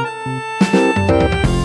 Música